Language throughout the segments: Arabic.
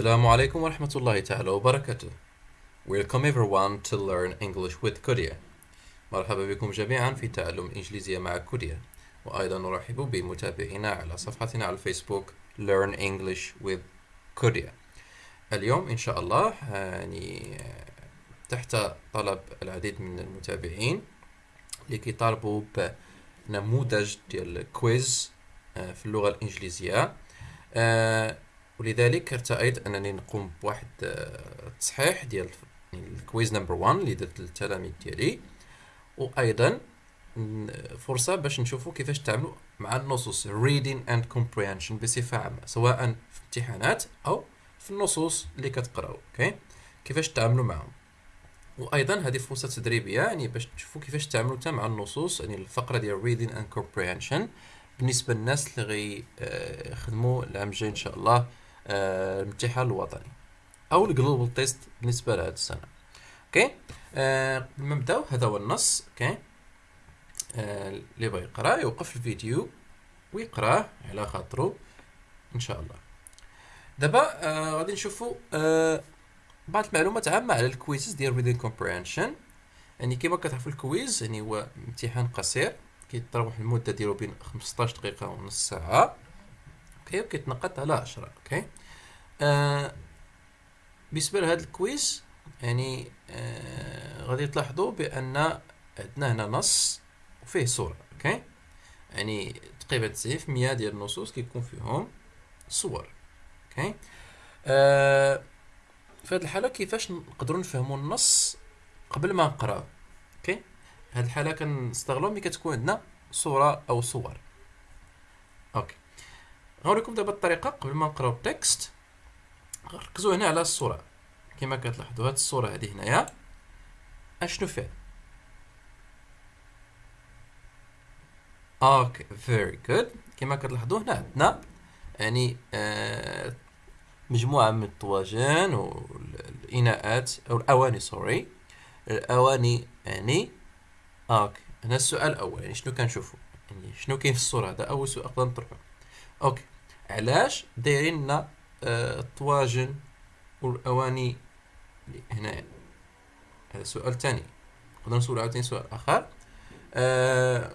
السلام عليكم ورحمة الله تعالى وبركاته. Welcome everyone to learn English with Korea. مرحبا بكم جميعا في تعلم الإنجليزية مع كوريا. وأيضا نرحب بمتابعينا على صفحتنا على الفيسبوك Learn English with Korea. اليوم إن شاء الله يعني تحت طلب العديد من المتابعين لكي طالبوا بنموذج ديال كويز آه، في اللغة الإنجليزية آه، ولذلك ارتأيت أنني نقوم بواحد التصحيح آه، ديال ال quiz number 1 اللي درت للتلاميذ ديالي. وأيضا فرصة باش نشوفوا كيفاش تعملوا مع النصوص reading and comprehension بصفة عامة سواء في امتحانات أو في النصوص اللي كتقراو أوكي كيفاش تعاملوا معهم. وأيضا هذه فرصة تدريبية يعني باش تشوفوا كيفاش تعاملوا مع النصوص يعني الفقرة ديال reading and comprehension. بالنسبة للناس اللي غيخدموا العام الجاي إن شاء الله آه، الامتحان الوطني أو ال global test بالنسبة لهذه السنة. okay؟ آه، قبل ما نبداو هذا هو النص. okay؟ آه، اللي بغى يقرأ يوقف الفيديو ويقراه على خاطرو إن شاء الله. دابا آه غادي نشوفوا آه بعض المعلومات عامة على ال quizzes ديال reading comprehension. يعني كما كتعرفوا ال quiz يعني هو امتحان قصير. كيتراوح المدة ديالو بين 15 دقيقة ونص ساعة. okay وكيتنقط على 10 okay؟ آه بالنسبة لهذا ال quiz يعني آه غادي تلاحظوا بأن عندنا هنا نص وفيه صورة okay؟ يعني تقريبا 90% ديال النصوص كيكون فيهم صور okay؟ آه في هذه الحالة كيفاش نقدروا نفهموا النص قبل ما نقراه okay؟ هذه الحالة كنستغلوا ملي كتكون عندنا صورة أو صور. okay. غنوريكم دابا الطريقة قبل ما نقراو ال text. ركزوا هنا على الصورة. كما كتلاحظوا هذه الصورة هذه هنايا. أشنو فيها okay very good كما كتلاحظوا هنا عندنا يعني آه مجموعة من الطواجن والإناءات أو الأواني sorry الأواني يعني okay هنا السؤال الأول يعني شنو كنشوفو؟ يعني شنو كاين في الصورة هذا؟ أول سؤال نقدر نطرحو. okay علاش دايرين لنا آه الطواجن والأواني هنا هذا السؤال الثاني نقدر نسول عاوتاني سؤال آخر. آه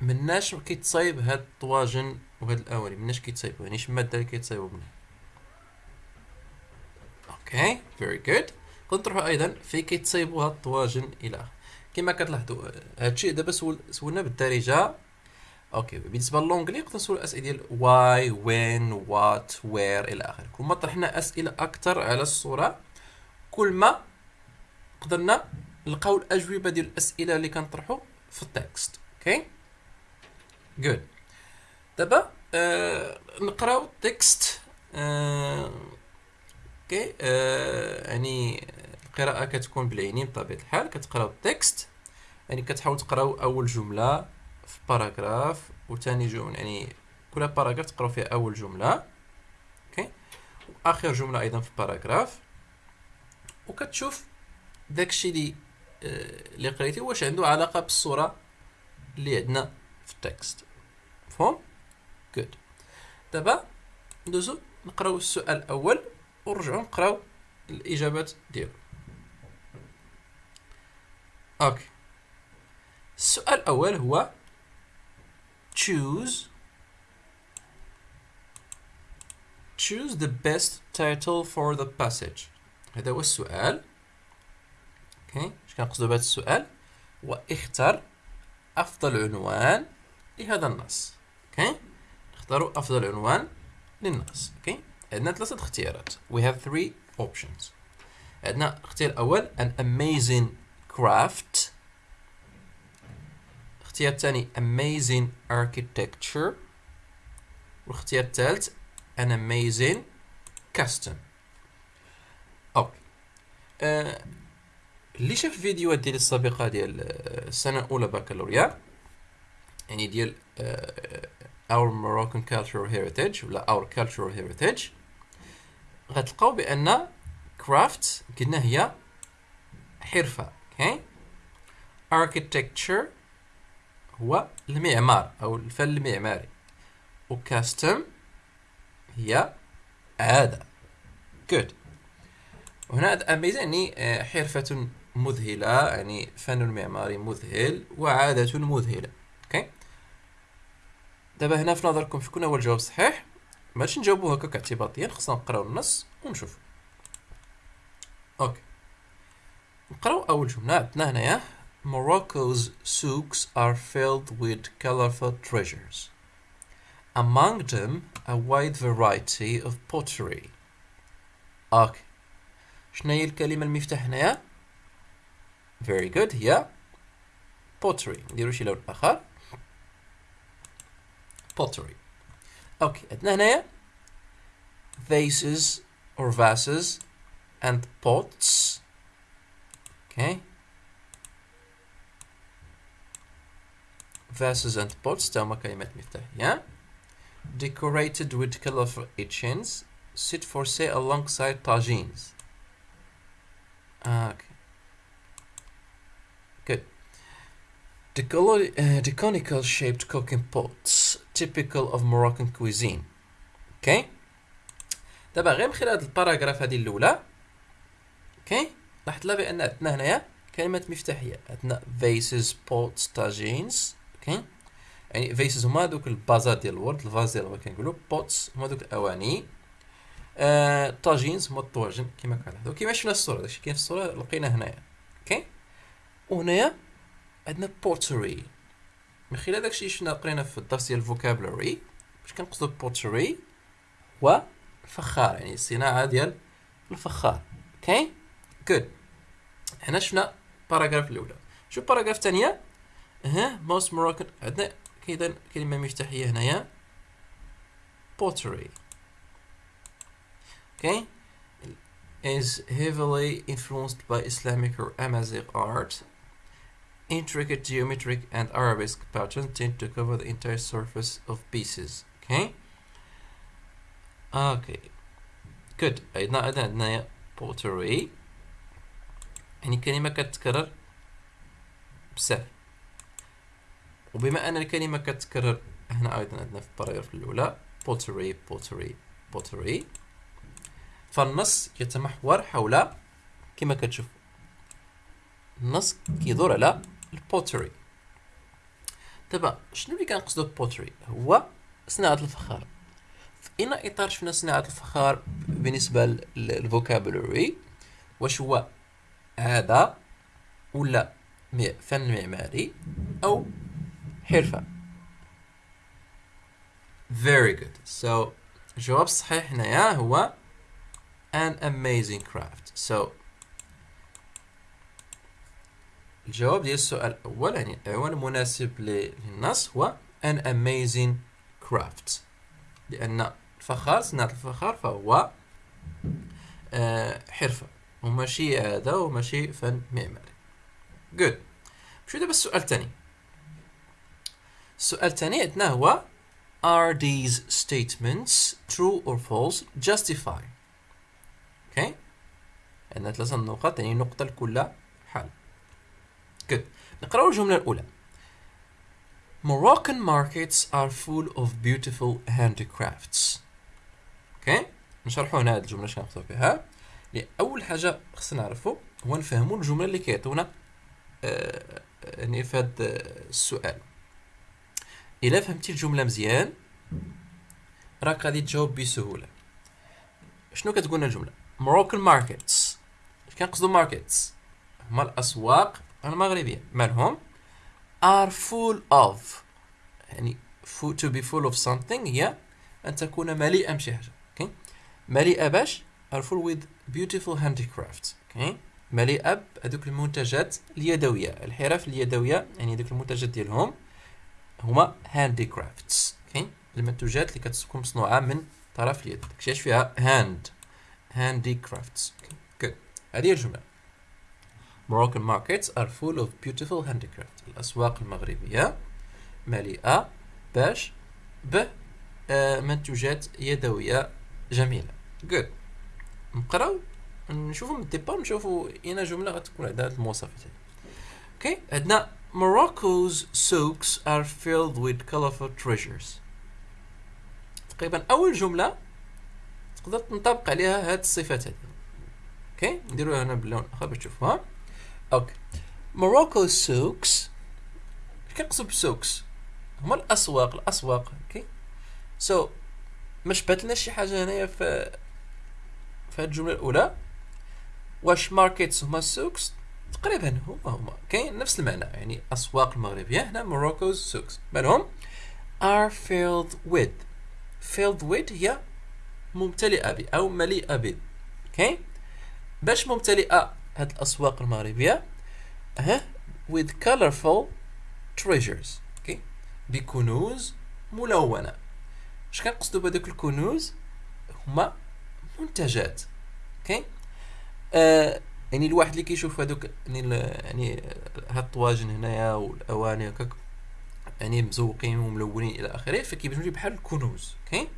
مناش كيتصايب هاد الطواجن وهاد الأواني؟ مناش كيتصايبوا يعني اش الماده اللي كيتصايبوا منها؟ okay very good نروحوا أيضا في كيتصايبوا هاد الطواجن إلى كما كتلاحظوا هادشي دابا سول سولنا بالدارجة okay بالنسبة ل l'anglais نقدر نسول الأسئلة ديال why when what where إلى آخره. كل ما طرحنا أسئلة أكثر على الصورة كل ما قدرنا نلقاو الأجوبة ديال الأسئلة اللي كنطرحوا في ال text okay؟ good دابا آه نقراو ال text آه okay؟ آه يعني القراءة كتكون بالعينين بطبيعة الحال. كتقراو ال text يعني كتحاول تقراو أول جملة. في paragraph وثاني جملة يعني كل paragraph تقراو فيها أول جملة okay؟ وآخر جملة أيضا في paragraph. وكتشوف داكشي اللي آه اللي قريتي واش عنده علاقة بالصورة اللي عندنا في ال text. مفهوم؟ good دابا ندوزو نقراو السؤال الأول ونرجعو نقراو الإجابات ديالو. okay. السؤال الأول هو choose. Choose the best title for the passage. هذا هو السؤال. okay اش كنقصدو بهذا السؤال؟ هو اختر أفضل عنوان لهذا النص. okay نختاروا أفضل عنوان للنص. okay عندنا ثلاثة اختيارات. We have three options. عندنا الاختيار الأول an amazing craft. الاختيار الثاني amazing architecture. والاختيار الثالث an amazing custom. okay. آه اللي شاف الفيديوهات ديال السابقة ديال السنة الأولى بكالوريا يعني ديال uh, our Moroccan cultural heritage ولا our cultural heritage غتلقاو بأن craft قلنا هي حرفة okay okay? architecture هو المعمار أو الفن المعماري و custom هي عادة. Good. وهنا amazing يعني آه، حرفة مذهلة يعني فن معماري مذهل وعادة مذهلة. okay دابا هنا في نظركم شكون هو الجواب الصحيح باش نجاوبو هكاك اعتباطيا خصنا نقراو النص ونشوف okay نقراو أول جملة عندنا هنايا. Morocco's souks are filled with colorful treasures among them a wide variety of pottery اوكي شنو هي الكلمه المفتاح هنايا very good هي pottery نديرو شي لون اخر pottery اوكي عندنا هنايا vases or vases and pots okay vases and pots تاهما كلمات مفتاحية decorated with colorful etchings sit for sale alongside tagines okay good the, colo- uh, the conical shaped cooking pots typical of Moroccan cuisine اوكي دابا غير من خلال هاد الباراغراف هادي الاولى اوكي لاحظت لا بان عندنا هنايا كلمات مفتاحيه عندنا vases pots tagines أوكي؟ يعني vases هما دوك الـ vases ديال الورد الـ vase ديال الورد كنقولوا pots هما دوك الأواني. آه tagines هما الطواجن كما كنلاحظوا كيما شفنا في الصورة داكشي كاين في الصورة لقينا هنايا. okay؟ وهنايا عندنا pottery. من خلال داكشي شفنا قرينا في الدرس ديال الـ vocabulary باش كنقصدو pottery هو الفخار يعني الصناعة ديال الفخار. okay؟ good هنا شفنا paragraph الأولى. شوف paragraph الثانية. ها most Moroccan عندنا كاين كلمه مفتاحيه هنايا pottery okay is heavily influenced by Islamic or Amazigh art intricate geometric and arabesque patterns tend to cover the entire surface of pieces okay okay good عندنا عندنا عندنا pottery يعني كلمة كتتكرر بزاف وبما أن الكلمة كتتكرر هنا أيضا عندنا في الباراجراف الأولى pottery pottery pottery. فالنص يتمحور حول كما كتشوف النص كيدور على الـ pottery دابا شنو اللي كنقصدو pottery هو صناعة الفخار. في اين إطار شفنا صناعة الفخار بالنسبة لل vocabulary واش هو عادة ولا فن معماري أو حرفة. Very good. So الجواب الصحيح هنايا هو an amazing craft. So الجواب ديال السؤال الأول يعني العنوان المناسب للنص هو an amazing craft. لأن الفخار صناعة الفخار فهو آه حرفة. وماشي عادة وماشي فن معماري. Good. شو دابا السؤال الثاني. السؤال الثاني عندنا هو are these statements true or false justify okay عندنا ثلاثة نقط يعني نقطة لكل حال good. نقراو الجملة الأولى. Moroccan markets are full of beautiful handicrafts. okay نشرحوا هنا هذه الجملة شنو نقصدو بها أول حاجة خصنا نعرفو هو نفهمو الجملة اللي كيعطونا آه يعني في هذا السؤال. إلا فهمتي الجملة مزيان راك غادي تجاوب بسهولة. شنو كتقولنا الجملة؟ Moroccan markets. اش كنقصدو markets. هما الأسواق المغربية. مالهم؟ are full of. يعني full to be full of something هي أن تكون مليئة بشي حاجة. okay? مليئة باش are full with beautiful handicrafts. okay? مليئة بهذوك المنتجات اليدوية. الحرف اليدوية يعني دوك المنتجات ديالهم. هما handicrafts. Okay? المنتوجات اللي كتكون مصنوعة من طرف اليد. داكشي فيها handicrafts. Okay. good. هذه هي الجملة. Moroccan markets are full of beautiful handicraft. الأسواق المغربية مليئة باش ب منتوجات يدوية جميلة. Good. نقراو؟ نشوفو من الـ départ نشوفو اين جملة غتكون عندها المواصفات okay عندنا Morocco's souks are filled with colorful treasures. تقريبا أول جملة تقدر تنطبق عليها هاد الصفات هادي okay نديروها هنا باللون آخر باش تشوفوها. okay Morocco's souks اش كنقصد ب souks هما الأسواق الأسواق okay so, ما شبهت شي حاجة هنايا في في هاد الجملة الأولى. واش markets هما الـ souks؟ تقريبا هما هما. كاين نفس المعنى يعني أسواق المغربية هنا Morocco's souks مالهم are filled with. Filled with هي ممتلئة ب أو مليئة ب. okay باش ممتلئة هاد الأسواق المغربية ها with colorful treasures. okay بكنوز ملونة. اش كنقصدوا بهذوك الكنوز؟ هما منتجات. okay آه يعني الواحد اللي كيشوف هذوك يعني يعني هاد الطواجن هنايا والأواني هكاك يعني مزوقين وملونين إلى آخره فكيبانوا لي بحال الكنوز okay؟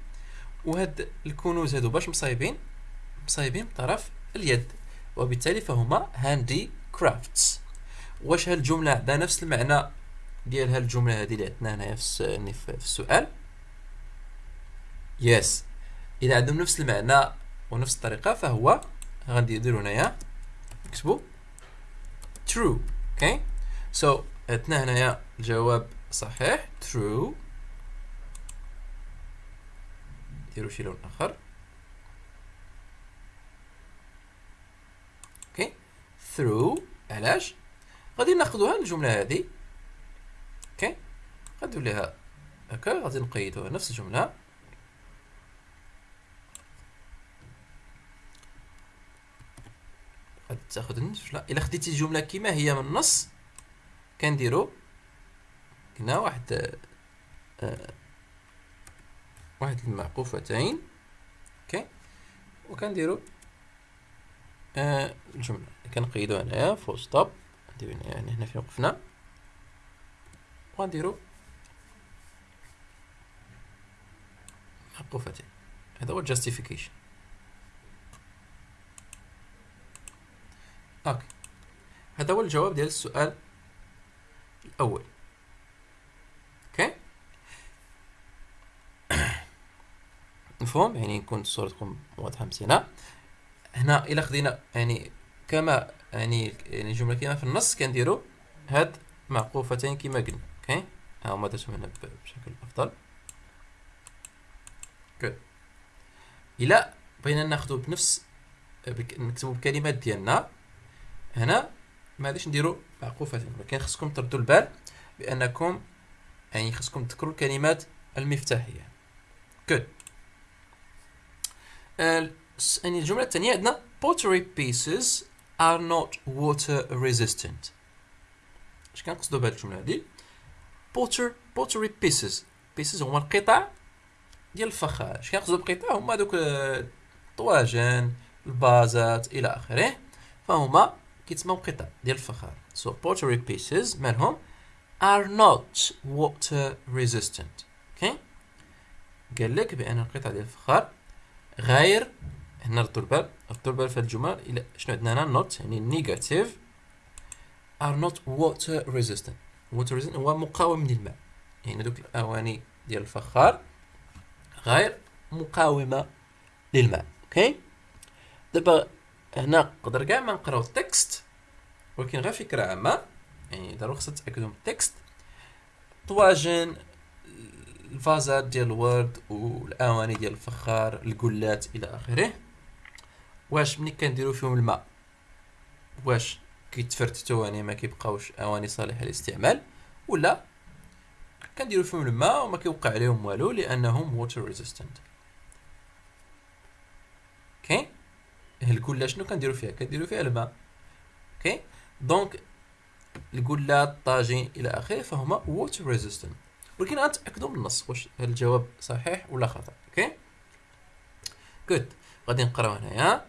وهاد الكنوز هادو باش مصايبين مصايبين بطرف اليد وبالتالي فهما handicrafts واش هاد الجمله عندها نفس المعنى ديال هاد الجمله هذه اللي عندنا هنايا يعني في السؤال؟ yes إذا عندهم نفس المعنى ونفس الطريقة فهو غنديرو هنايا نكتبو true. أوكي so so, عندنا هنايا الجواب صحيح. True. نديرو شي لون آخر. okay true. علاش؟ غادي ناخذوها الجملة هذه okay ليها هكا. غادي نقيدوها نفس الجملة. تاخذ الجمله إلا خديتي الجملة كما هي من النص كنديرو هنا واحد آه واحد المعقوفتين okay؟ وكنديرو آه الجملة. كنقيدو هنايا full stop نديرو يعني هنا فين وقفنا. وغنديرو معقوفتين. هذا هو الـ justification okay. هذا هو الجواب ديال السؤال الأول. okay؟ مفهوم؟ يعني نكون الصورة تكون واضحة مزيانه هنا إلا خدينا يعني كما يعني يعني الجمله كما في النص كنديروا هاد معقوفتين كما قلنا. okay؟ ها هما درتهم هنا بشكل أفضل. good إلا بغينا ناخذو بنفس نكتبو بكلمات ديالنا. هنا ما غاديش نديرو معقوفتين ولكن خصكم تردوا البال بأنكم يعني خصكم تذكروا الكلمات المفتاحية. Good. يعني الجملة الثانية عندنا pottery pieces are not water resistant. اش كنقصدوا بهذه الجملة هذه potter pottery pieces. Pieces هما القطع ديال الفخار. اش كنقصدوا بقطع هما دوك الطواجن الـ vases إلى آخره. فهما كيتسموا قطع ديال الفخار so pottery pieces مالهم are not water resistant. okay قال لك بأن القطع ديال الفخار غير هنا ردوا البال ردوا البال في الجمل إلى شنو عندنا هنا؟ Not يعني negative are not water resistant. Water resistant هو مقاوم للماء يعني دوك الأواني ديال الفخار غير مقاومة للماء. أوكي دابا هنا نقدر كاع ما نقراو text. ولكن غير فكرة عامة يعني ضروري خصنا تاكدوا من text طواجن الفازات ديال الورد والأواني ديال الفخار القلات إلى آخره. واش ملي كنديروا فيهم الماء؟ واش كيتفرتتوا يعني ما كيبقاوش أواني صالحة للاستعمال؟ ولا كنديروا فيهم الماء وما كيوقع عليهم والو لأنهم water resistant أوكي القلة شنو كنديروا فيها؟ كنديروا فيها الماء. أوكي donc القلة الطاجين إلى اخره فهما water resistant ولكن غنتاكدوا من النص واش الجواب صحيح ولا خطا أوكي جود غادي نقراو هنايا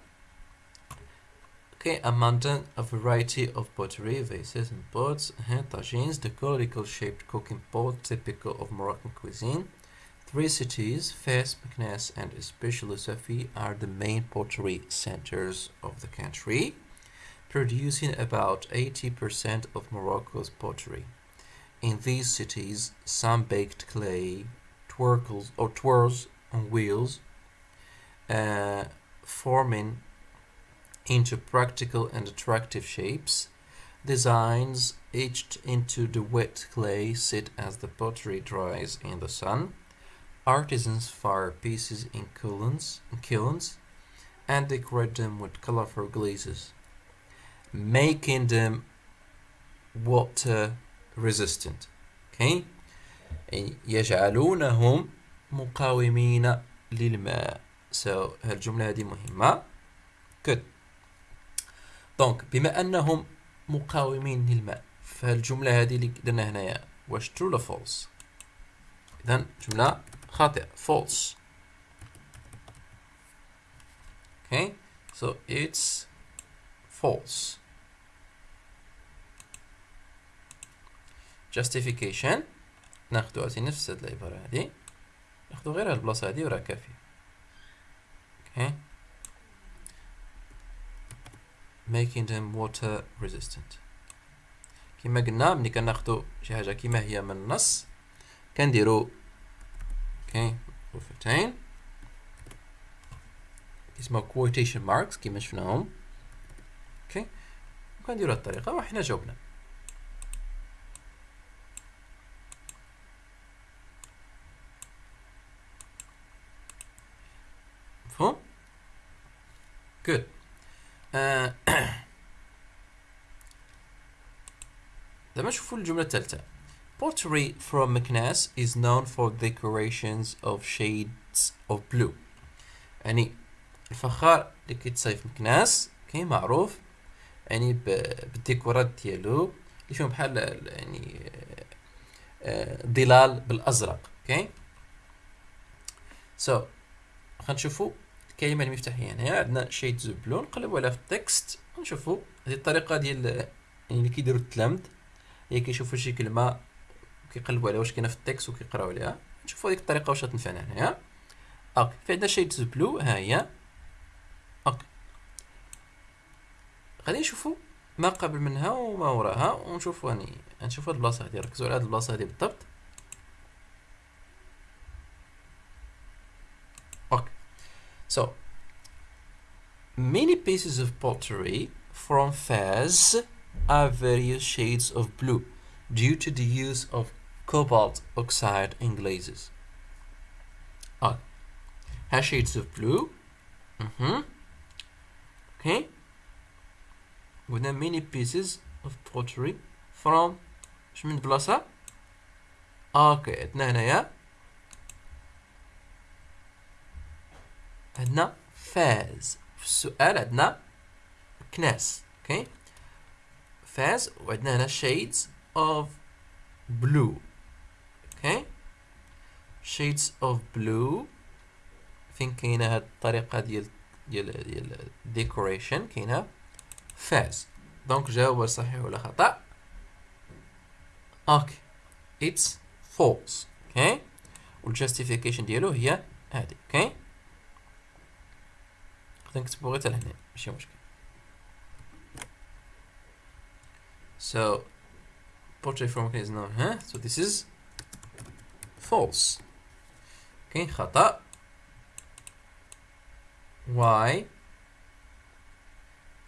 Okay, abundant a variety of pottery, vases and pots, and tagines, the conical shaped cooking pot typical of Moroccan cuisine. Three cities, Fez, Meknes, and especially Safi, are the main pottery centers of the country, producing about 80% of Morocco's pottery. In these cities, some baked clay, twirls or twirls on wheels, uh, forming into practical and attractive shapes. Designs etched into the wet clay sit as the pottery dries in the sun. Artisans fire pieces in kilns, in kilns and decorate them with colorful glazes, making them water resistant. Okay? يجعلونهم مقاومين للماء. So هالجملة هذه مهمة. Good. دونك بما أنهم مقاومين للماء فالجملة هذه اللي درنا هنايا واش true ولا false؟ إذا جملة خاطئة false. Okay, so it's false. Justification. ناخدو عزي نفس هاد العبارة هادي. ناخدو غير هاد البلاصة هادي وراه كافية okay. Making them water resistant. كما قلنا ملي كناخدو شي حاجة كيما هي من النص كنديرو okay غرفتين اسمها quotation marks كما شفناهم. أوكي وكنديرو هاد الطريقة وحنا جاوبنا مفهوم good. Uh, دابا نشوفو الجملة الثالثة Pottery from Meknes is known for decorations of shades of blue. يعني الفخار اللي كيتصايب مكناس كاين معروف يعني بالديكورات ديالو اللي فيهم بحال يعني ظلال بالازرق أوكي so غنشوفو الكلمة المفتاحيه هنا عندنا shades blue نقلبو عليها في text ونشوفو هذه الطريقة ديال يعني اللي كيديروا التلامذ هي كيشوفوا شي كلمة كيقلبوا عليها واش كاينة في text وكيقراو عليها. نشوفوا هذيك الطريقة واش تنفعنا هنايا أوكي في عندنا shades blue ها هي. أوكي غادي نشوفوا ما قبل منها وما وراها ونشوفوا يعني نشوفوا هاد البلاصة هادي ركزوا على هاد البلاصة هادي بالضبط. so many pieces of pottery from Fez are various shades of blue due to the use of cobalt oxide in glazes. Ah, has shades of blue. Mm-hmm. Okay. With many pieces of pottery from اش من بلاصة اوكي عندنا هنايا عندنا فاس. في السؤال عندنا مكناس أوكي؟ فاس وعندنا هنا shades of blue أوكي؟ shades of blue فين كاينة هاد الطريقة ديال ديال ديال decoration كاينة فاس. donc جاوب صحيح ولا خطأ. أوكي it's false أوكي؟ والجاستيفيكيشن ديالو هي هادي أوكي؟ نقدر نكتبو غير لهنا ماشي مشكل so portrait from is now huh? so this is false okay خطأ why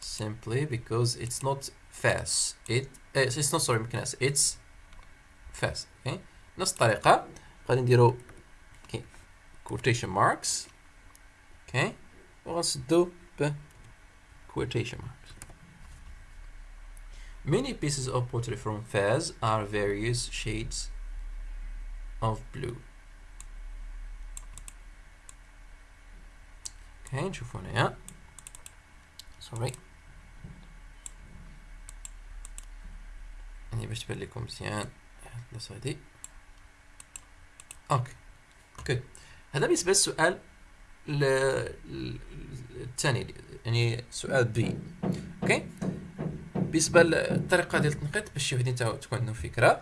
simply because it's not fast it it's not sorry مكناس it's fast okay نفس الطريقة غادي نديرو okay. quotation marks okay وغنسدو ب quotation marks Many pieces of pottery from Fez are various shades of blue. Okay, نشوفو هنايا. Sorry. يعني باش تبان لكم مزيان البلاصة هادي. اوكي. جود. هذا بالنسبة للسؤال الثاني يعني سؤال B. أوكي. بالنسبة للطريقة ديال التنقيط باش شي وحدين تكون عندهم فكرة.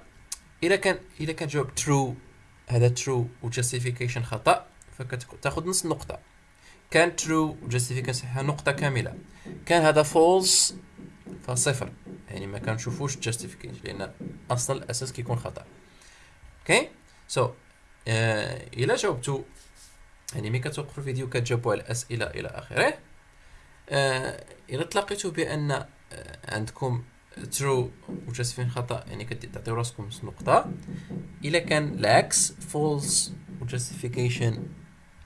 إلا كان إلا كان جواب true هذا true و justification خطأ فكتاخذ نص النقطة. كان true و justification صحيحة نقطة كاملة. كان هذا false فصفر. يعني ما كنشوفوش justification لأن أصلا الأساس كيكون خطأ. أوكي so so, uh, جاوبتو يعني ملي كتوقفوا الفيديو كتجاوبوا على الأسئلة إلى آخره. آه إذا تلاقيتوا بأن آه عندكم true و justification خطأ يعني كتعطيو راسكم نص نقطه الا كان العكس false و justification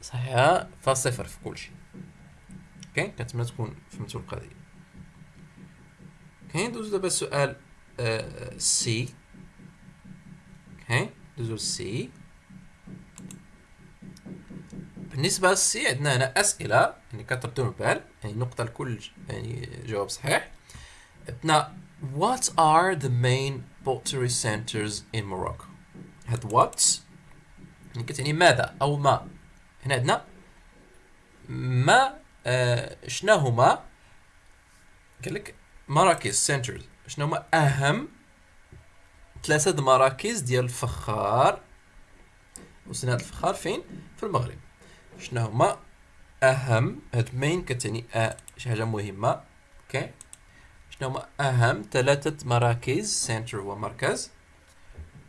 صحيحة فصفر في كل شيء. أوكي؟ كنتمنى تكون فهمتوا القضية. أوكي؟ ندوزو دابا السؤال C أوكي؟ ندوزو C بالنسبة لل C عندنا هنا أسئلة يعني كتردوا البال يعني نقطة لكل يعني جواب صحيح. عندنا What are the main pottery centers in Morocco؟ هاد what يعني كتعني ماذا أو ما؟ هنا عندنا ما آه شنا هما؟ قال لك مراكز centers شنو هما؟ أهم ثلاثة مراكز ديال الفخار. وصلنا هاد الفخار فين؟ في المغرب. شنو هما؟ أهم هاد main كتعني شي حاجة مهمة أوكي شنو هما؟ أهم ثلاثة مراكز center هو مركز.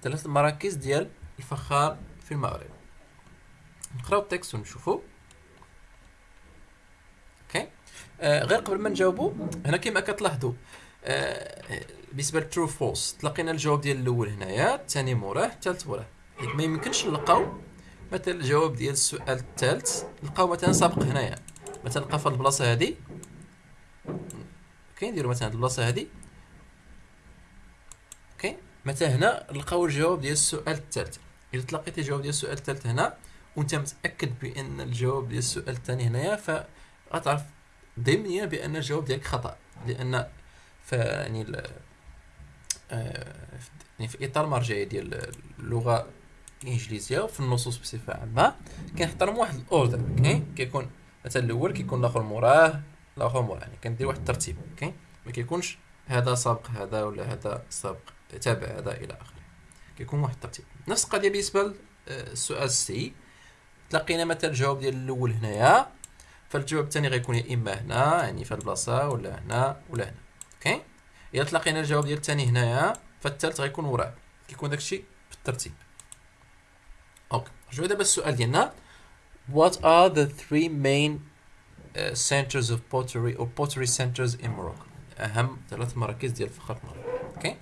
ثلاثة مراكز ديال الفخار في المغرب. نقراو text ونشوفو. أوكي آه غير قبل ما نجاوبو هنا كما كتلاحظوا آه بالنسبة لل true false تلقينا الجواب ديال الأول هنايا الثاني موراه الثالث موراه. ما يمكنش نلقاو مثلا الجواب ديال السؤال الثالث لقاو مثلا سابق هنايا. مثلا لقى في البلاصة هذه. نديرو مثلا البلاصة هذه. أوكي مثلا هنا؟ لقاو الجواب ديال السؤال الثالث. اذا تلقيتي الجواب ديال السؤال الثالث هنا وأنت متأكد بأن الجواب ديال السؤال الثاني هنايا فغتعرف ضمنيا بأن الجواب ديالك خطأ. لأن ف يعني آه يعني في إطار مرجعي ديال اللغة الانجليزيه وفي النصوص بصفة عامة كنحترم واحد ال order أوكي؟ كيكون مثلا الأول كيكون الآخر موراه الآخر موراه يعني كندير واحد الترتيب أوكي؟ ما كيكونش هذا سابق هذا ولا هذا سابق تابع هذا إلى آخره. كيكون واحد الترتيب. نفس القضية بالنسبة للسؤال سي. تلقينا مثلا الجواب ديال الأول هنايا. فالجواب الثاني غيكون يا إما هنا يعني في البلاصة ولا هنا ولا هنا okay؟ إذا تلقينا الجواب ديال الثاني هنايا فالثالث غيكون وراه كيكون داكشي بالترتيب نرجعو دابا السؤال ديالنا What are the three main uh, centers of pottery or pottery centers in Morocco? أهم ثلاث مراكز ديال الفخار في المغرب okay؟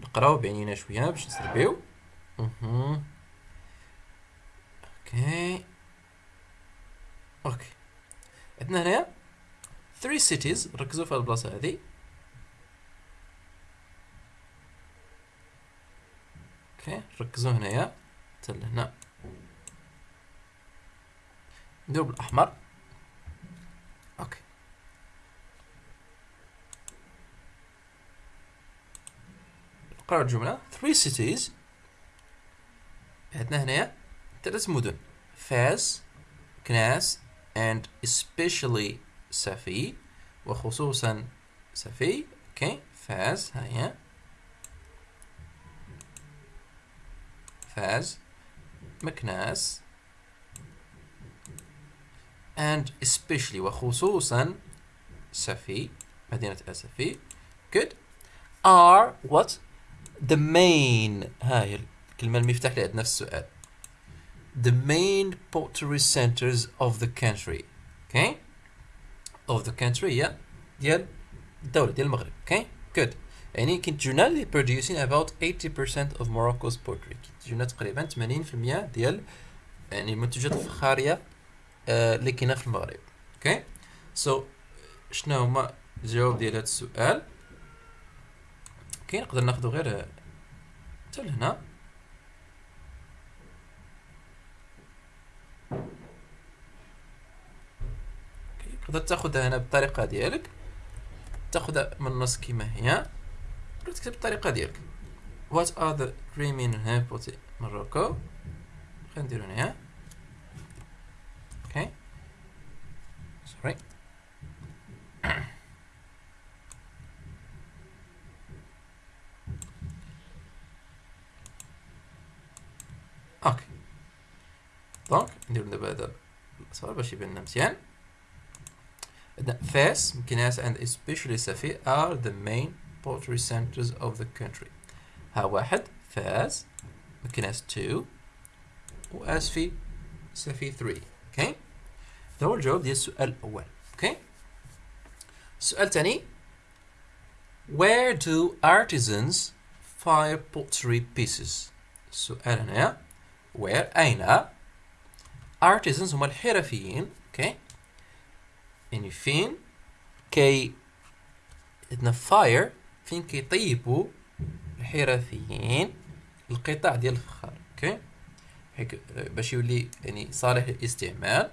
نقراو بعينينا شوية باش نستربيو. أها okay. okay. عندنا هنايا three cities ركزوا في البلاصة هادي okay؟ ركزوا هنايا حتى لهنا. نديرو بالاحمر okay. نقراو الجملة three cities. عندنا هنايا. ثلاث مدن. فاس مكناس and especially سفي وخصوصا سفي أوكي. فاس هيا فاز مكناس. And especially وخصوصا سفي مدينة أسفي good are what? The main هاي الكلمة المفتاح اللي عندنا في السؤال. The main pottery centers of the country. Okay? Of the country هي ديال الدولة ديال المغرب. Okay? Good. يعني كينتجونا اللي producing about 80% of Morocco's pottery. كينتجونا تقريبا 80% ديال يعني المنتجات الفخارية اللي كاينة في المغرب. okay so شنو هما الجواب ديال هذا السؤال؟ okay نقدر ناخذ غير حتى لهنا. تقدر تاخذها هنا بالطريقة ديالك. تاخذها من النص كما هي. تكتب بالطريقة ديالك. What are the main hypotheses Morocco? نديرو هنا Okay. Sorry. أوكي donc نديرو دابا هذا الصورة باش يبان لنا مزيان عندنا فاس مكناس and especially سفي are the main pottery centers of the country ها واحد فاس مكناس 2 واسفي سفي 3 Okay? هذا هو الجواب ديال السؤال الأول. okay؟ السؤال الثاني where do artisans fire pottery pieces السؤال هنا where أين؟ artisans هما الحرفيين okay؟ يعني فين كي عندنا fire فين كيطيبوا الحرفيين القطع ديال الفخار okay؟ باش يولي يعني صالح للاستعمال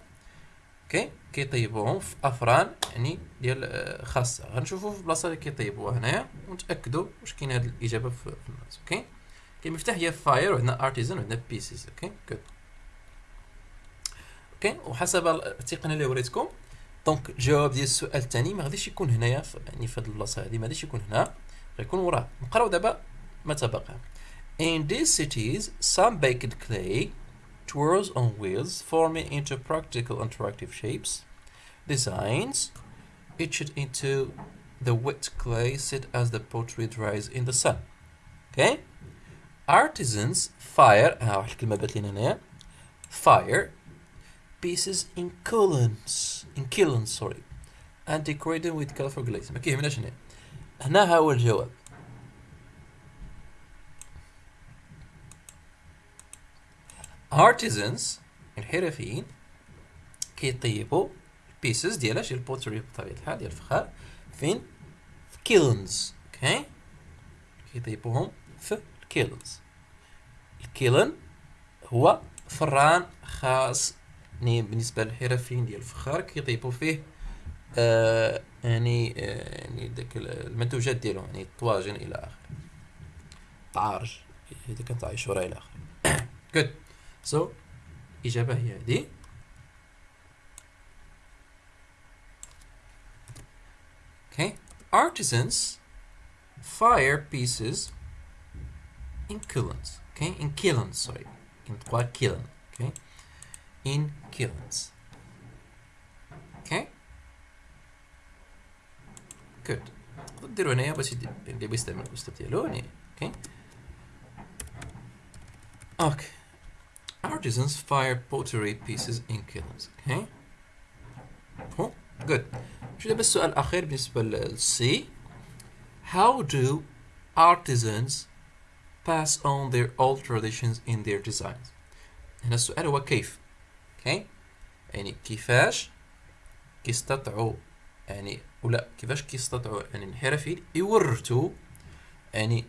okay كيطيبوهم في أفران يعني ديال آه، خاصة. غنشوفوا في البلاصه اللي كيطيبوها هنايا ونتاكدوا واش كاين هذه الإجابة في النص okay؟ كلمة مفتاح هي fire وعندنا artisans وعندنا pieces okay؟ good okay؟ وحسب التقنية اللي وريتكم donc الجواب ديال السؤال الثاني ما غاديش يكون هنايا يعني في هذه البلاصة هذه ما غاديش يكون هنا غيكون وراه. نقراو دابا ما تبقى In these cities, sun baked clay twirls on wheels, forming into practical interactive shapes. Designs etched into the wet clay sit as the pottery dries in the sun. Okay? Artisans fire ها واحد الكلمة بات لينا هنايا fire pieces in kilns in kilns sorry and decorate them with colorful glaze ما كيهمناش هنا هنا ها هو الجواب Artisans الحرفيين كيطيبوا ال pieces ديال ديال ال pottery بطبيعة الحال ديال الفخار فين؟ في kilns okay كيطيبوهم في ال kilns ال kiln هو فران خاص يعني بالنسبة للحرفيين ديال الفخار كيطيبوا فيه آه يعني آه يعني داك المنتوجات ديالهم يعني الطواجن إلى آخره. تعارج إذا كانت عاشوراء إلى آخره. Good. so اجابة هي هذه okay artisans fire pieces in kilns okay in kilns sorry in trois kiln okay in kilns okay good ديروا هنايا باش اللي بيستعمل الاسلوب ديالو يعني اوكي اوكي Artisans fire pottery pieces in kilns okay? Cool good. شو دابا السؤال الأخير بالنسبة للسي how do artisans pass on their old traditions in their designs? هنا السؤال هو كيف؟ أوكي يعني كيفاش كيستطيعوا يعني ولا كيفاش كيستطيعوا يعني الحرفيين يورثوا يعني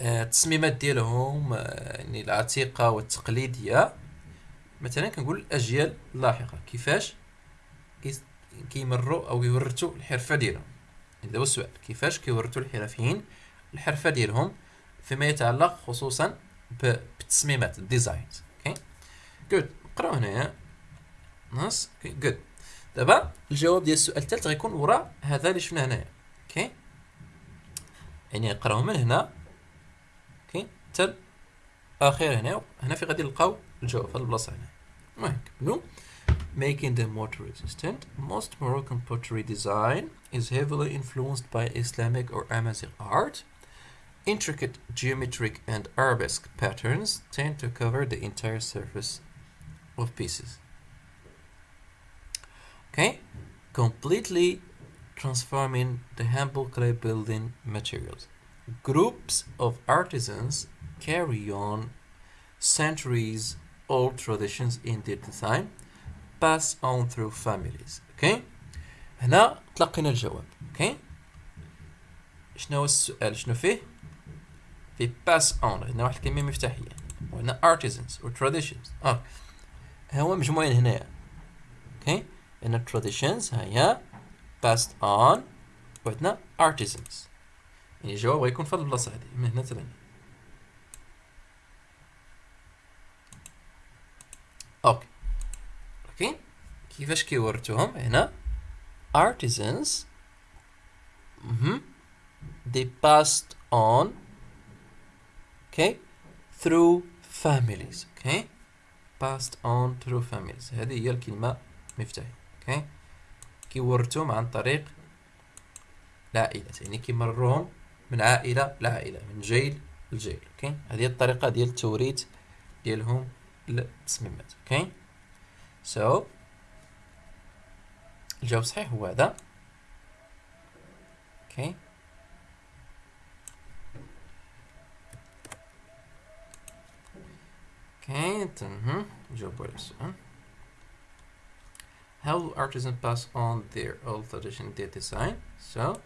التصميمات ديالهم آه، يعني العتيقة والتقليدية. مثلا كنقول الأجيال اللاحقة كيفاش كيمروا أو يورثوا الحرفة ديالهم. يعني هذا هو السؤال كيفاش كيورثوا الحرفيين الحرفة ديالهم فيما يتعلق خصوصا بالتصميمات ال designs. okay؟ good نقراو هنايا. okay good دابا الجواب ديال السؤال الثالث غيكون وراء هذا اللي شفنا هنايا. أوكي؟ يعني نقراو من هنا. اوكي حتى الاخير هنا هنا في غادي نلقاو الجواب في هذه البلاصه هنا المهم نكملو making them water resistant. Most Moroccan pottery design is heavily influenced by Islamic or Amazigh art. Intricate geometric and arabesque patterns tend to cover the entire surface of pieces. Okay, completely transforming the humble clay building materials. Groups of artisans carry on centuries old traditions in their design pass on through families أوكي هنا تلقينا الجواب أوكي شنو هو السؤال شنو فيه؟ في pass on هنا واحد الكلمة مفتاحية وهنا artisans و traditions آه. هو مجموعين هنايا okay هنا traditions ها هي passed on وعندنا artisans. يعني الجواب غيكون في البلاصة هادي من هنا تل هنا okay okay كيفاش كيورثوهم هنا؟ Artisans. مهم. they passed on. Okay. Through families. Okay. Passed on through families. هذه هي الكلمة مفتاحية. Okay. كيورثوهم عن طريق العائلات يعني كيمروهم من عائلة لعائلة من جيل لجيل. okay هذه الطريقة ديال التوريث ديالهم للتصميمات. okay so الجواب الصحيح هو هذا okay okay تمام نجاوبوا على السؤال How do artisans pass on their old tradition in their design? So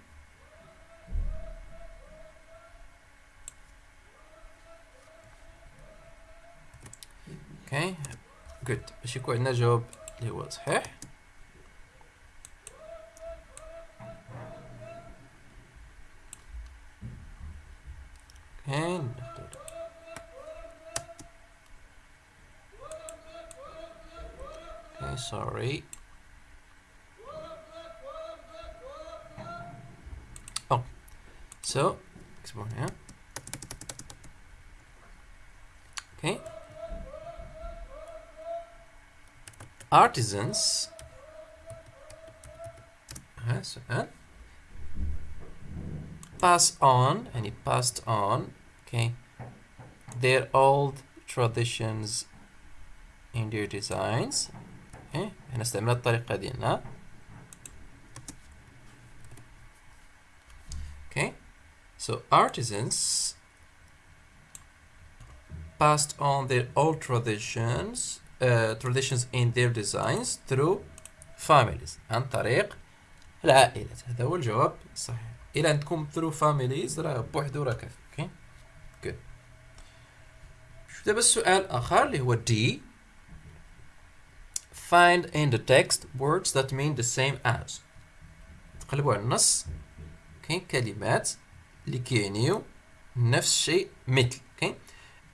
okay good باش يكون عندنا جواب اللي هو صحيح Artisans. Yes, uh, pass on, and it passed on. Okay. Their old traditions in their designs. Okay. احنا استعملنا الطريقة ديالنا. Okay, so artisans passed on their old traditions uh, traditions in their designs through families عن طريق العائلات. هذا هو الجواب الصحيح. إلى عندكم through families راه بوحدو راه كافي. okay؟ شوف دابا السؤال آخر اللي هو D. Find in the text words that mean the same as. تقلبوا على النص. كاين كلمات اللي كيعنيو نفس الشيء مثل. كاين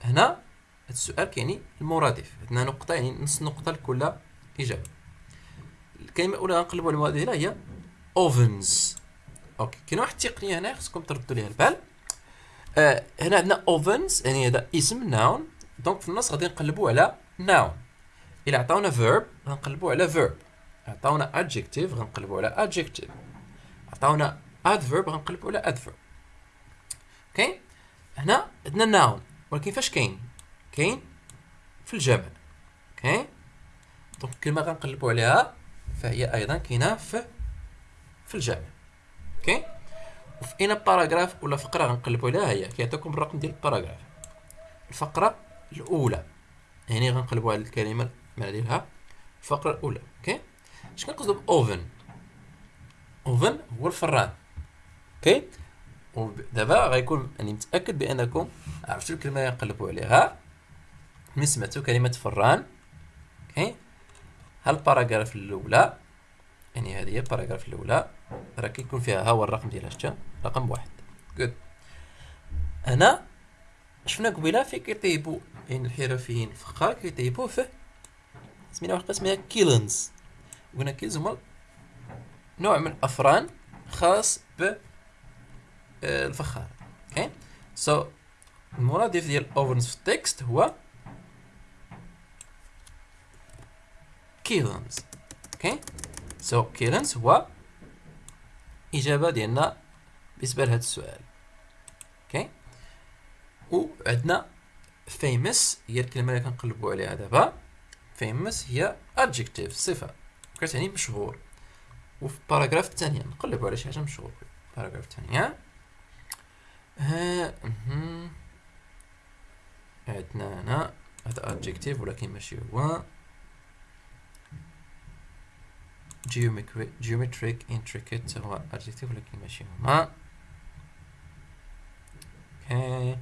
هنا هذا السؤال كيعني المرادف عندنا نقطة يعني نص نقطة لكل إجابة. الكلمة الأولى غنقلبوا على المرادف هي ovens. okay كاين واحد التقنية هنا خصكم تردوا ليها البال. آه هنا عندنا ovens يعني هذا اسم noun. دونك في النص غادي نقلبوا على noun. إلا عطاونا verb غنقلبوا على verb. عطاونا adjective غنقلبوا على adjective. عطاونا adverb غنقلبوا على adverb. okay هنا عندنا noun. ولكن فاش كاين؟ كاين في الجمع okay؟ donc الكلمة غنقلبوا عليها فهي أيضا كاينة في في الجمع okay؟ وفي أين paragraphe ولا فقرة غنقلبوا عليها؟ هي كيعطيكم الرقم ديال ال paragraphe. الفقرة الأولى. يعني غنقلبوا على الكلمة المعنى ديالها الفقرة الأولى. okay؟ اش كنقصدوا ب oven؟ oven هو الفران. okay؟ ودابا غيكون راني متأكد بأنكم عرفتوا الكلمة اللي نقلبوا عليها. سمعتوا كلمة فران. okay؟ ها ال paragraphe الأولى؟ يعني هذه هي ال paragraphe الأولى. راه كيكون فيها ها هو الرقم ديالها شتا رقم واحد. good هنا شفنا قبيلة في كيطيبوا يعني الحرفيين الفخار كيطيبوا فيه. سمينا واحد اسمها kilns. قلنا kilns هما نوع من الأفران خاص ب الفخار. okay؟ so المرادف ديال ovens في ال text هو kilns okay so kilns هو اجابه ديالنا بالنسبة لهذا السؤال okay وعندنا famous هي الكلمة اللي كنقلبوا عليها دابا famous هي adjective صفه كتعني مشهور وفي ال paragraphe الثانية نقلبوا على شي حاجة مشهور ال paragraphe الثانية ها عندنا هنا هذا adjective ولكن ماشي هو geometric intricate هو adjective ولكن ماشي هما okay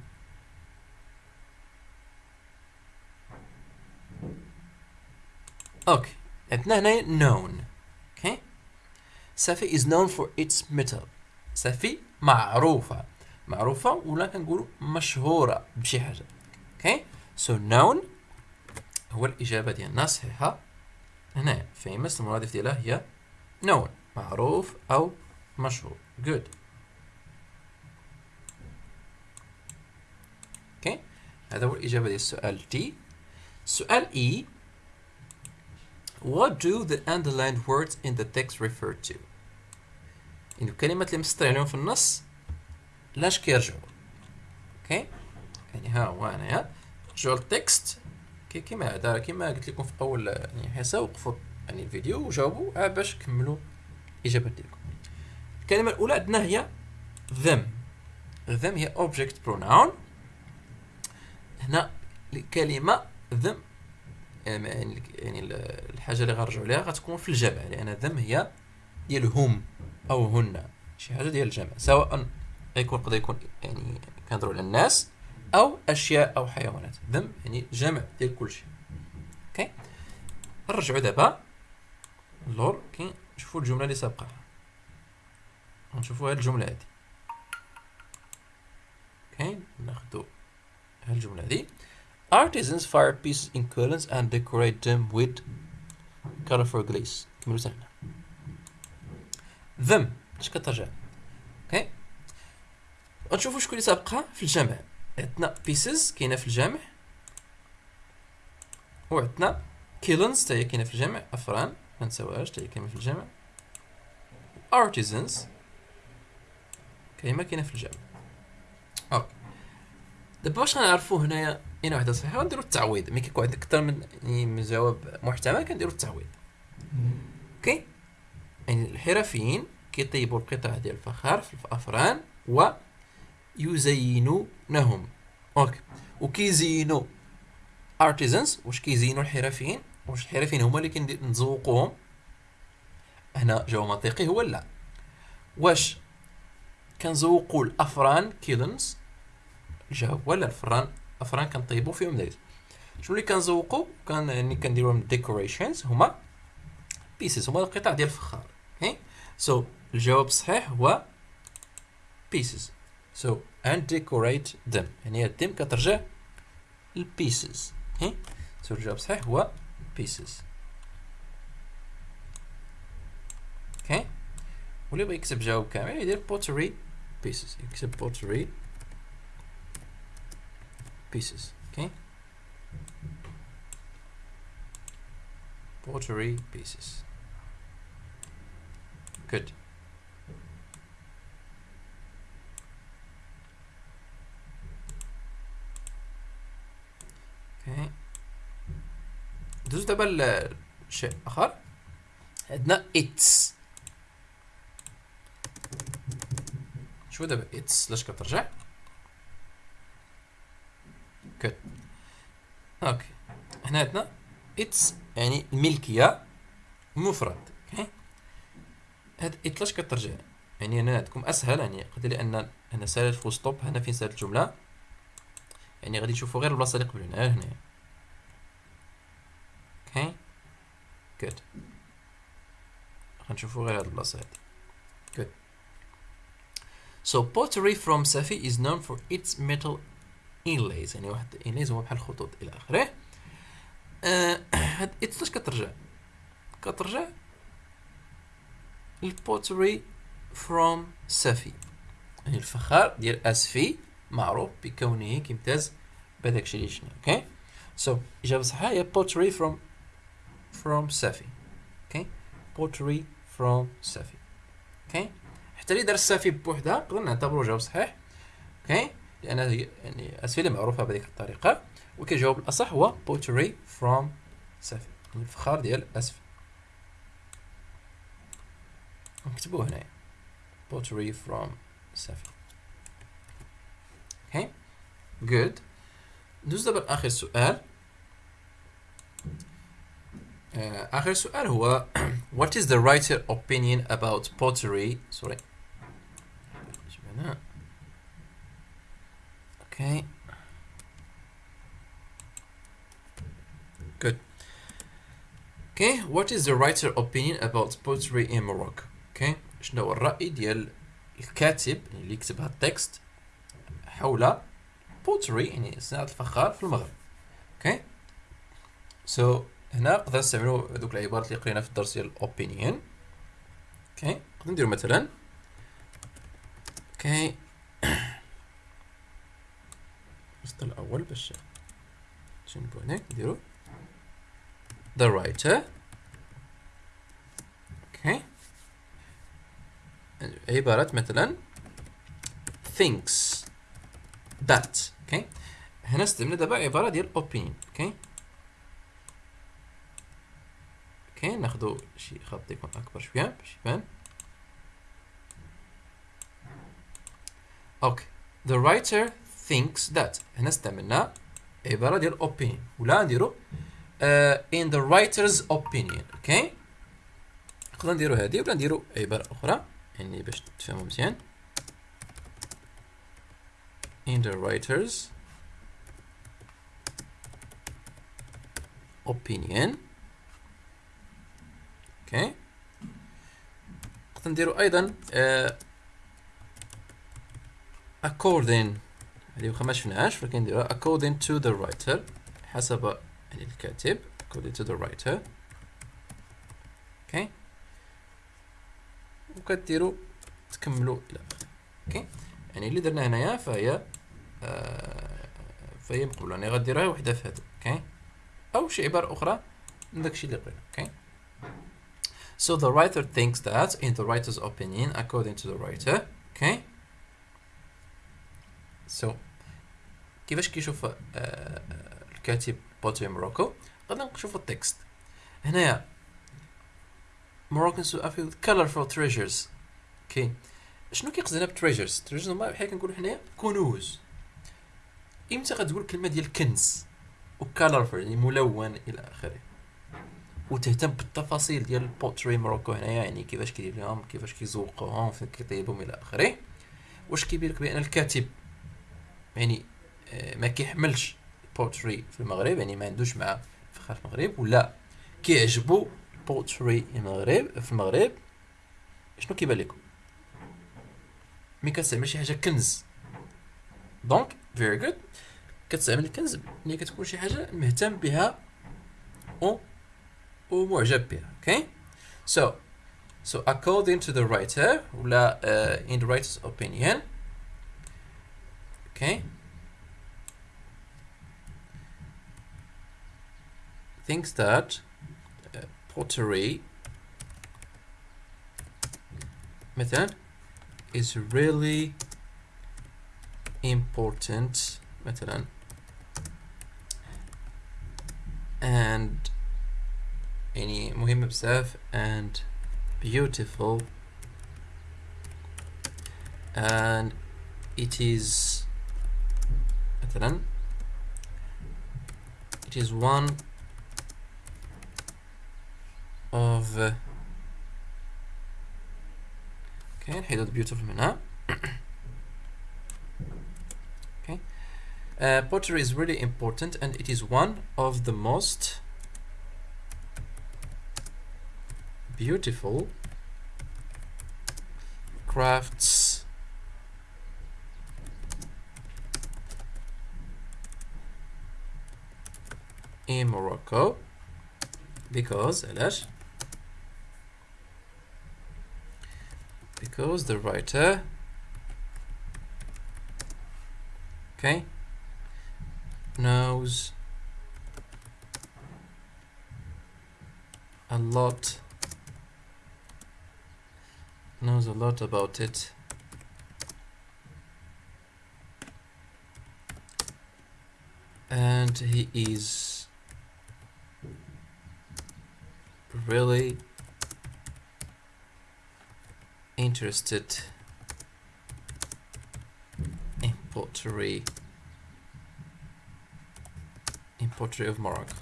okay عندنا هنا known. أوكي سافي is known for its metal. سافي معروفة معروفة ولا كنقولوا مشهورة بشي حاجة okay so known هو الإجابة ديالنا صحيحة. هنا. famous المرادف ديالها هي known معروف أو مشهور. good. okay هذا هو الإجابة ديال السؤال D. السؤال E. What do the underlined words in the text refer to؟ يعني الكلمات اللي مسطر عليهم في النص لاش كيرجعوا؟ okay يعني ها هو انايا رجعوا ال text كي كيما هذا كيما قلت لكم في اول يعني حصه وقفوا يعني الفيديو وجاوبوا عا باش كملوا الإجابات ديالكم. الكلمة الأولى عندنا هي them. them هي object pronoun. هنا الكلمة them يعني يعني الحاجة اللي غنرجعوا ليها غتكون في الجمع لأن them هي ديال هم أو هن شي حاجة ديال الجمع سواء يكون قد يكون يعني كنهضروا على الناس أو أشياء أو حيوانات. them يعني جمع ديال كل شيء. okay؟ نرجعوا دابا. اللور كي نشوفوا الجملة اللي سابقة. نشوفوا هاد الجملة هادي. okay؟ ناخذوا هاد الجمله هادي. Artisans fire pieces in kilns and decorate them with colorful glaze. كملوا سنة them اش كترجع؟ okay؟ غنشوفوا شكون اللي سابقها؟ في الجمع عندنا pieces كاينة في الجمع وعندنا kilns حتى هي كاينة في الجمع افران ما نساوهاش حتى هي كاينة في الجمع artisans كاينة كاينة في الجمع okay دابا واش غنعرفوا هنايا اين واحدة صحيحه ونديروا التعويض ملي كيكون عندك أكثر من يعني من جواب محتمل كنديروا التعويض okay يعني الحرفيين كيطيبوا القطع ديال الفخار في الافران ويزينونهم okay. وكيزينوا artisans واش كيزينوا الحرفيين؟ واش الحرفيين هما اللي كنزوقوهم هنا جواب منطقي هو لا. واش كنزوقوا الأفران kilns الجواب ولا الفران افران كنطيبوا فيهم دايز. شنو اللي كنزوقوا كان يعني كنديروا decorations هما pieces هما القطع ديال الفخار. okay so so, الجواب الصحيح هو pieces. so and decorate them يعني them كترجع البيسز اوكي سو الجواب الصحيح هو pieces اوكي واللي بغى يكتب جواب كامل يدير pottery pieces يكتب pottery pieces okay pottery pieces good okay ندوز دابا لشيء آخر. عندنا its شو دابا its لاش كترجع؟ كت okay هنا عندنا its يعني الملكية مفرد okay هاد its لاش كترجع؟ يعني هنا عندكم أسهل يعني قد لأن هنا سالت full stop هنا فين سالت الجملة؟ يعني غادي تشوفوا غير البلاصة اللي قبل هنا هنا. okay؟ good غنشوفوا غير هاد البلاصة هادي. Good. So pottery from Safi is known for its metal inlays. يعني واحد inlays هو بحال الخطوط إلى آخره. آه هاد its لاش كترجع؟ كترجع ال pottery from Safi. يعني الفخار ديال اسفي معروف بكونه كيمتاز بهذاك الشيء اللي شنو okay so إجابة صحيحة هي pottery from from Safi okay pottery from Safi okay حتى اللي دار ال Safi بوحدها نقدر نعتبره جواب صحيح okay لأن يعني اسفي معروفة بهذيك الطريقة. وكيجاوب الأصح هو pottery from Safi الفخار ديال اسفي نكتبوه هنايا. Pottery from Safi اوكي good ندوز دابا لاخر سؤال اخر سؤال هو what is the writer opinion about pottery sorry okay good okay what is the writer opinion about pottery in Morocco okay شنو هو الرأي ديال الكاتب اللي يكتب هذا التكست حول pottery يعني صناعة الفخار في المغرب. okay so هنا نقدر نستعملوا هذوك العبارات اللي قرينا في الدرس ديال ال opinion okay نقدر نديرو مثلا. okay الوسط الأول باش نجنبو هناك نديرو. The writer. okay عبارات مثلا thinks. that. Okay? هنا استعملنا دابا عباره ديال opinion okay? Okay ناخدو شي خط يكون أكبر شوية. باش يبان okay. The writer thinks that. هنا استعملنا عباره ديال opinion ولا نديرو uh, in the writer's opinion. Okay? نقدر نديرو هذه ولا نديرو عباره أخرى. يعني باش تفهموا مزيان. In the writer's opinion. أوكي نقدر نديرو أيضا uh, according هذه واخا ما شفناهاش ولكن نديروها according to the writer حسب يعني الكاتب according to the writer. okay وكديروا تكملوا إلى اخره okay يعني اللي درنا هنايا فهي آه مقبولة. يعني غديروها وحدة في هذا okay؟ أو شي عبارة أخرى من داكشي اللي قرينا okay؟ So the writer thinks that, in the writer's opinion, according to the writer, okay? So كيفاش كيشوف uh, الكاتب pottery Morocco غادي نشوفوا ال text. هنايا Moroccans are filled colorful treasures. okay؟ شنو كيقصدنا ب treasures treasures هما بحال كنقولوا حنايا كنوز. إمتى غتقول كلمة ديال كنز و colorful يعني ملون إلى آخره؟ وتهتم بالتفاصيل ديال ال pottery Morocco هنايا يعني كيفاش كيدير لهم كيفاش كيزوقوهم فين كيطيبهم إلى آخره؟ واش كيبين لك بأن الكاتب يعني آه، ما كيحملش pottery في المغرب؟ يعني ما عندوش مع فخار في المغرب ولا كيعجبو pottery المغرب في المغرب؟ شنو كيبان لكم؟ ملي كتستعمل شي حاجة كنز. دونك فيري جود كتستعمل الكنز ملي كتكون شي حاجه مهتم بها و ومعجب بها اوكي so so according to the writer ولا uh, in the writer's opinion okay thinks that uh, pottery مثلا is really important مثلا and يعني مهمة بزاف and beautiful and it is مثلا it is one of uh, okay نحيدو beautiful منها okay Uh, pottery is really important and it is one of the most beautiful crafts in Morocco. Because because the writer okay knows a lot knows a lot about it. And he is really interested in pottery in pottery of Morocco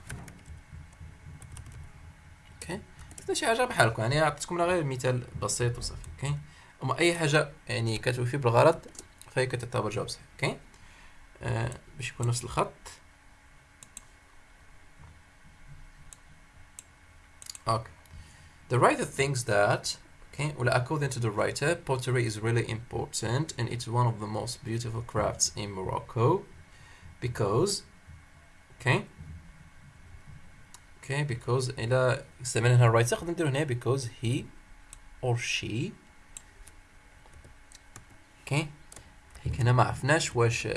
okay كذا شي حاجة بحالكم يعني عطيتكم غير مثال بسيط وصافي okay اما اي حاجة يعني كتوفي بالغرض فهي كتعتبر جواب صحيح okay آه باش يكون نفس الخط okay the writer thinks that Okay, well, according to the writer, pottery is really important and it's one of the most beautiful crafts in Morocco because, okay okay because إلى استعملنا هنا ال writer نقدر نديرو هنا because he or she okay هيك هنا ما عرفناش واش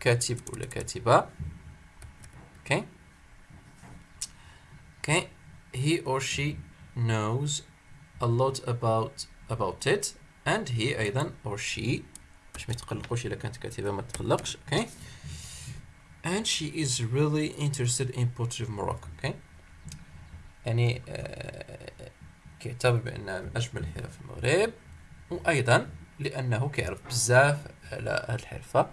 كاتب ولا كاتبة. okay okay he or she knows a lot about about it and he أيضا or she باش ما تقلقوش إلا كانت كاتبة ما تقلقش. okay okay. And she is really interested in pottery of Morocco okay? يعني آه كيعتبر بأن من أجمل الحرف في المغرب. وأيضا لأنه كيعرف بزاف على هاد الحرفة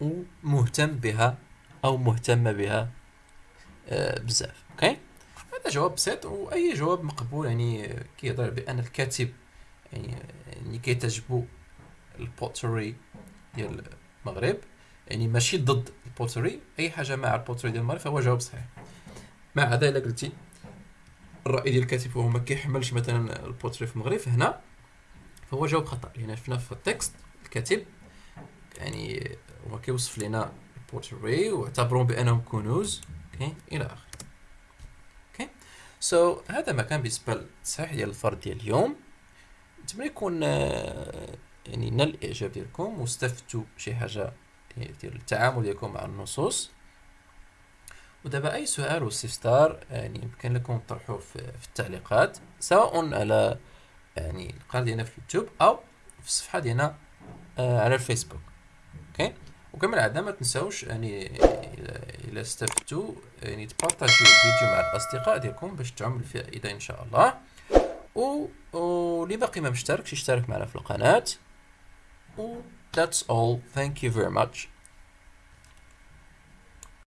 ومهتم بها أو مهتمه بها آه، بزاف okay هذا جواب بسيط وأي جواب مقبول يعني كيهضر بأن الكاتب يعني يعني كيتعجبو ال pottery ديال المغرب. يعني ماشي ضد ال pottery أي حاجة مع ال pottery ديال المغرب فهو جواب صحيح. مع إلا قلتي الرأي ديال الكاتب هو ما كيحملش مثلا ال pottery في المغرب فهنا فهو جواب خطأ. لأن شفنا في ال text الكاتب يعني هو كيوصف لنا ال pottery واعتبرون بأنهم كنوز okay إلى آخره. okay؟ so هذا ما كان بالنسبة للتصحيح ديال الفرض ديال اليوم. نتمنى يكون آه، يعني نال الإعجاب ديالكم واستفدتوا شي حاجة التعامل ديالكم مع النصوص. ودابا أي سؤال واستفسار يعني يمكن لكم تطرحوه في, التعليقات سواء على يعني القناة ديالنا في اليوتيوب أو في الصفحة ديالنا آه، على الفيسبوك. okay؟ وكما العادة ما تنساوش يعني إلى استفدتوا يعني تبارطاجيو الفيديو مع الأصدقاء ديالكم باش تعم الفائدة إن شاء الله. و واللي باقي ما مشتركش يشترك معنا في القناة. و that's all. Thank you very much